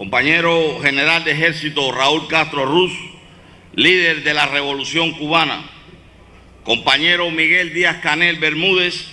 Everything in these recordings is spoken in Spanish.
compañero general de ejército Raúl Castro Ruz, líder de la Revolución Cubana, compañero Miguel Díaz Canel Bermúdez,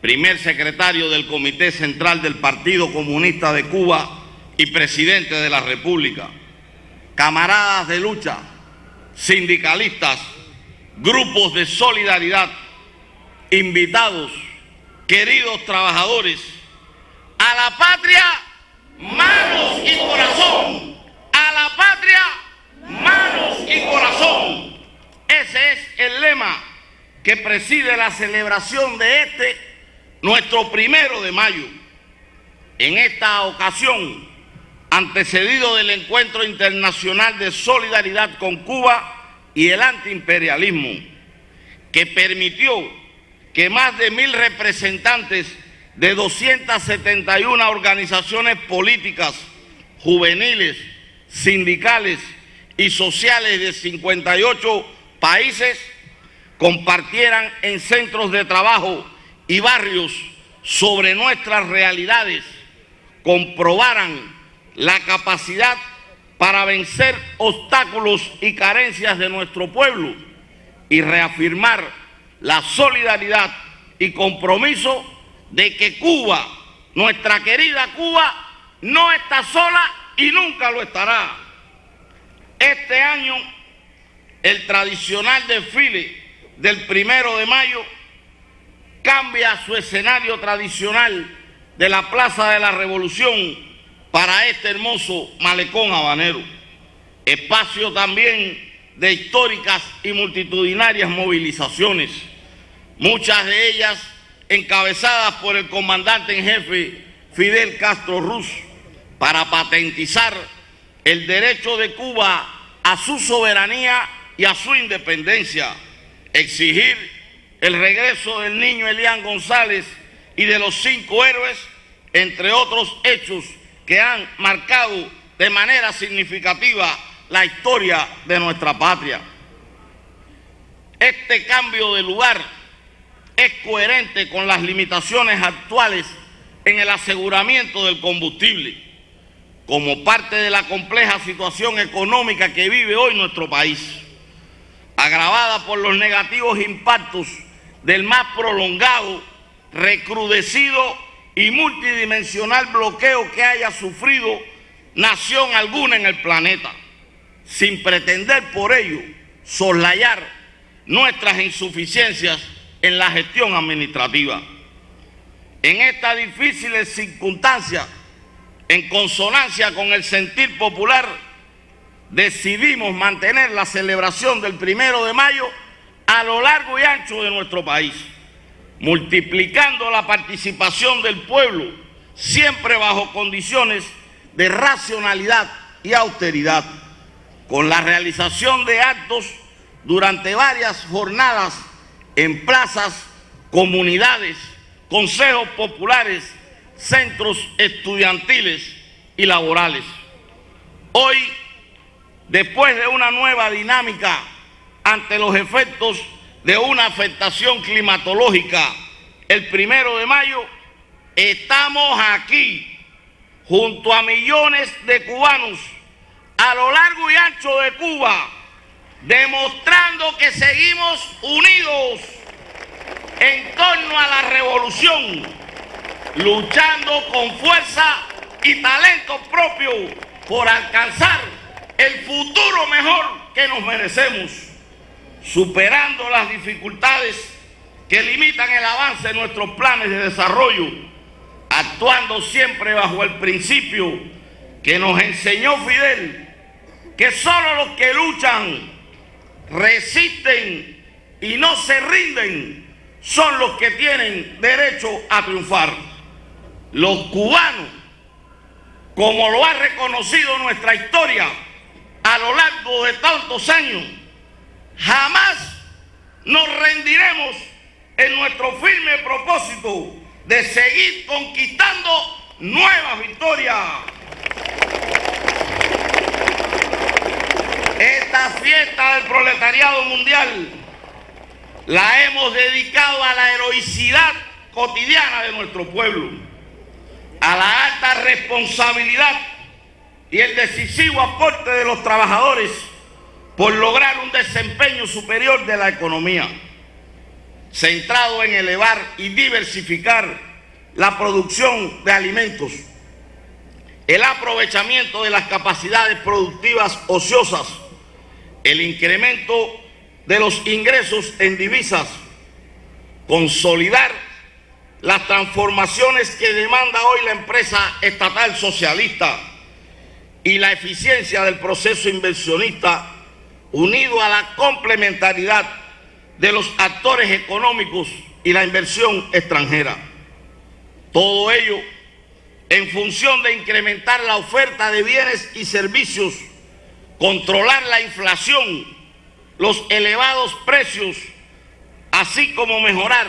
primer secretario del Comité Central del Partido Comunista de Cuba y presidente de la República, camaradas de lucha, sindicalistas, grupos de solidaridad, invitados, queridos trabajadores, a la patria, manos y corazón, a la patria, manos y corazón. Ese es el lema que preside la celebración de este, nuestro primero de mayo. En esta ocasión, antecedido del Encuentro Internacional de Solidaridad con Cuba y el antiimperialismo, que permitió que más de mil representantes de 271 organizaciones políticas, juveniles, sindicales y sociales de 58 países compartieran en centros de trabajo y barrios sobre nuestras realidades, comprobaran la capacidad para vencer obstáculos y carencias de nuestro pueblo y reafirmar la solidaridad y compromiso de que Cuba, nuestra querida Cuba, no está sola y nunca lo estará. Este año, el tradicional desfile del primero de mayo cambia su escenario tradicional de la Plaza de la Revolución para este hermoso malecón habanero. Espacio también de históricas y multitudinarias movilizaciones, muchas de ellas encabezadas por el comandante en jefe Fidel Castro Ruz, para patentizar el derecho de Cuba a su soberanía y a su independencia, exigir el regreso del niño Elián González y de los cinco héroes, entre otros hechos que han marcado de manera significativa la historia de nuestra patria. Este cambio de lugar es coherente con las limitaciones actuales en el aseguramiento del combustible, como parte de la compleja situación económica que vive hoy nuestro país, agravada por los negativos impactos del más prolongado, recrudecido y multidimensional bloqueo que haya sufrido nación alguna en el planeta, sin pretender por ello soslayar nuestras insuficiencias en la gestión administrativa. En esta difícil circunstancia, en consonancia con el sentir popular, decidimos mantener la celebración del primero de mayo a lo largo y ancho de nuestro país multiplicando la participación del pueblo, siempre bajo condiciones de racionalidad y austeridad, con la realización de actos durante varias jornadas en plazas, comunidades, consejos populares, centros estudiantiles y laborales. Hoy, después de una nueva dinámica ante los efectos de una afectación climatológica el primero de mayo, estamos aquí junto a millones de cubanos a lo largo y ancho de Cuba, demostrando que seguimos unidos en torno a la revolución, luchando con fuerza y talento propio por alcanzar el futuro mejor que nos merecemos superando las dificultades que limitan el avance de nuestros planes de desarrollo, actuando siempre bajo el principio que nos enseñó Fidel, que solo los que luchan, resisten y no se rinden son los que tienen derecho a triunfar. Los cubanos, como lo ha reconocido nuestra historia a lo largo de tantos años, Jamás nos rendiremos en nuestro firme propósito de seguir conquistando nuevas victorias. Esta fiesta del proletariado mundial. La hemos dedicado a la heroicidad cotidiana de nuestro pueblo, a la alta responsabilidad y el decisivo aporte de los trabajadores por lograr un desempeño superior de la economía, centrado en elevar y diversificar la producción de alimentos, el aprovechamiento de las capacidades productivas ociosas, el incremento de los ingresos en divisas, consolidar las transformaciones que demanda hoy la empresa estatal socialista y la eficiencia del proceso inversionista unido a la complementariedad de los actores económicos y la inversión extranjera. Todo ello en función de incrementar la oferta de bienes y servicios, controlar la inflación, los elevados precios, así como mejorar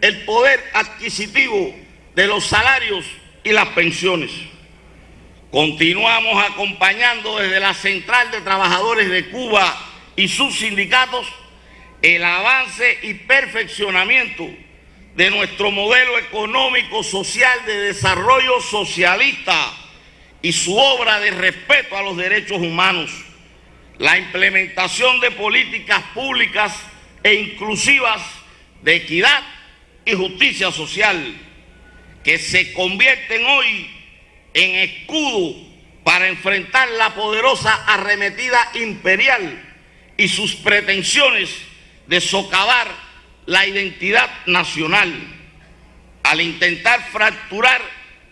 el poder adquisitivo de los salarios y las pensiones. Continuamos acompañando desde la Central de Trabajadores de Cuba y sus sindicatos el avance y perfeccionamiento de nuestro modelo económico social de desarrollo socialista y su obra de respeto a los derechos humanos, la implementación de políticas públicas e inclusivas de equidad y justicia social que se convierten hoy en escudo para enfrentar la poderosa arremetida imperial y sus pretensiones de socavar la identidad nacional al intentar fracturar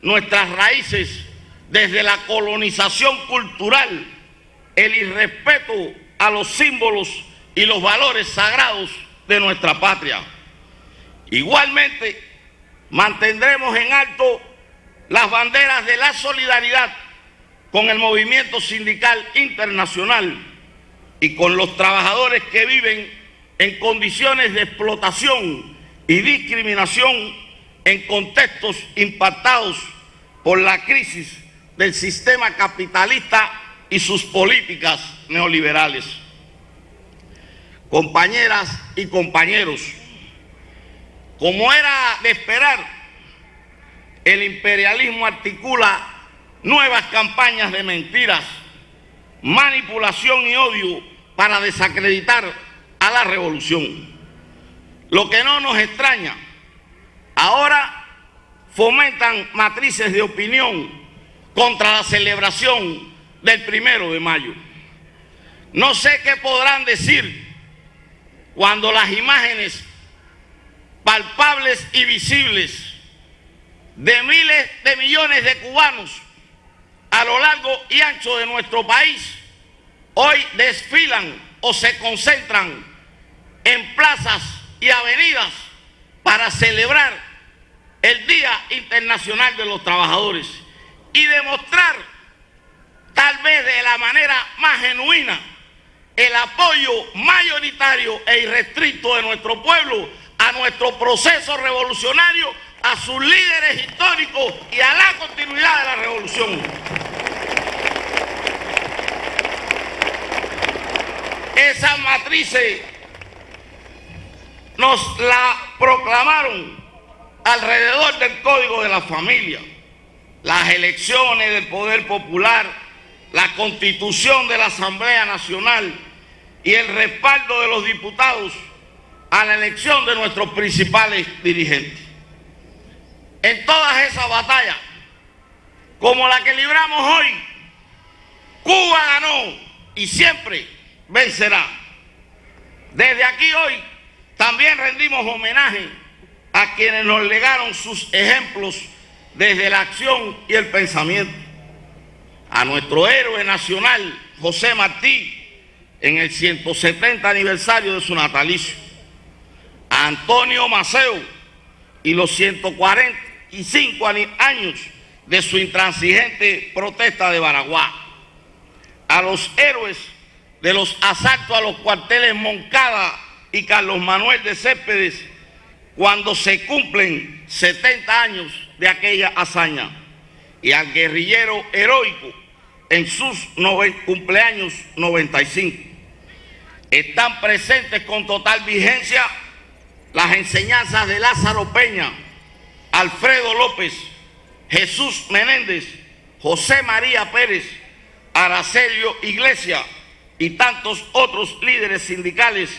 nuestras raíces desde la colonización cultural, el irrespeto a los símbolos y los valores sagrados de nuestra patria. Igualmente, mantendremos en alto las banderas de la solidaridad con el movimiento sindical internacional y con los trabajadores que viven en condiciones de explotación y discriminación en contextos impactados por la crisis del sistema capitalista y sus políticas neoliberales. Compañeras y compañeros, como era de esperar, el imperialismo articula nuevas campañas de mentiras, manipulación y odio para desacreditar a la revolución. Lo que no nos extraña, ahora fomentan matrices de opinión contra la celebración del primero de mayo. No sé qué podrán decir cuando las imágenes palpables y visibles de miles de millones de cubanos a lo largo y ancho de nuestro país hoy desfilan o se concentran en plazas y avenidas para celebrar el Día Internacional de los Trabajadores y demostrar tal vez de la manera más genuina el apoyo mayoritario e irrestricto de nuestro pueblo a nuestro proceso revolucionario a sus líderes históricos y a la continuidad de la revolución. Esa matrices nos la proclamaron alrededor del Código de la Familia, las elecciones del Poder Popular, la Constitución de la Asamblea Nacional y el respaldo de los diputados a la elección de nuestros principales dirigentes en todas esas batallas, como la que libramos hoy, Cuba ganó y siempre vencerá. Desde aquí hoy también rendimos homenaje a quienes nos legaron sus ejemplos desde la acción y el pensamiento. A nuestro héroe nacional, José Martí, en el 170 aniversario de su natalicio. A Antonio Maceo y los 140 y cinco años de su intransigente protesta de Baraguá. A los héroes de los asaltos a los cuarteles Moncada y Carlos Manuel de Céspedes cuando se cumplen 70 años de aquella hazaña y al guerrillero heroico en sus cumpleaños 95. Están presentes con total vigencia las enseñanzas de Lázaro Peña, Alfredo López, Jesús Menéndez, José María Pérez, Aracelio Iglesia y tantos otros líderes sindicales,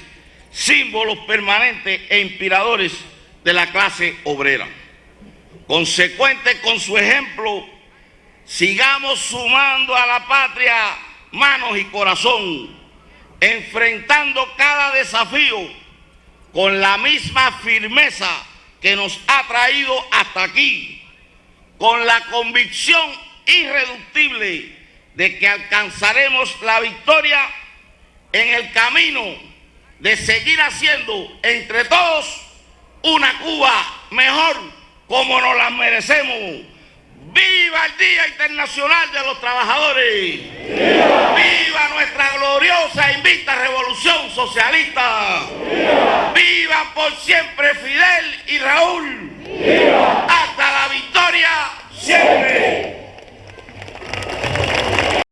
símbolos permanentes e inspiradores de la clase obrera. Consecuente con su ejemplo, sigamos sumando a la patria manos y corazón, enfrentando cada desafío con la misma firmeza que nos ha traído hasta aquí, con la convicción irreductible de que alcanzaremos la victoria en el camino de seguir haciendo entre todos una Cuba mejor como nos la merecemos. ¡Viva el Día Internacional de los Trabajadores! ¡Viva, nuestra gloriosa e invicta revolución socialista! ¡Viva por siempre Fidel y Raúl! ¡Hasta la victoria siempre!